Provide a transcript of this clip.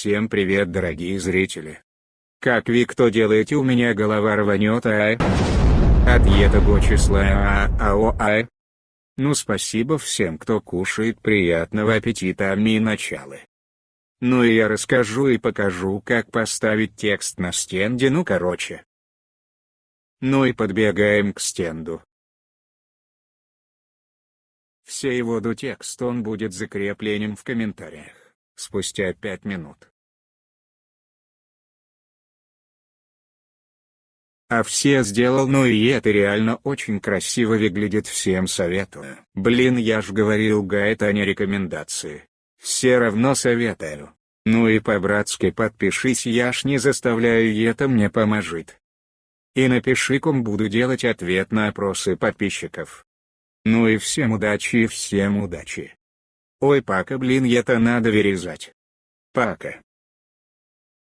Всем привет дорогие зрители. Как вы кто делаете у меня голова рванет а? От этого числа а а о а Ну спасибо всем кто кушает приятного аппетита а ми началы. Ну и я расскажу и покажу как поставить текст на стенде ну короче. Ну и подбегаем к стенду. Все его до текст он будет закреплением в комментариях, спустя 5 минут. А все сделал ну и это реально очень красиво выглядит всем советую. Блин я ж говорил гайд а не рекомендации. Все равно советую. Ну и по-братски подпишись я ж не заставляю и это мне поможет. И напиши ком буду делать ответ на опросы подписчиков. Ну и всем удачи и всем удачи. Ой, пока блин это надо вырезать. Пока.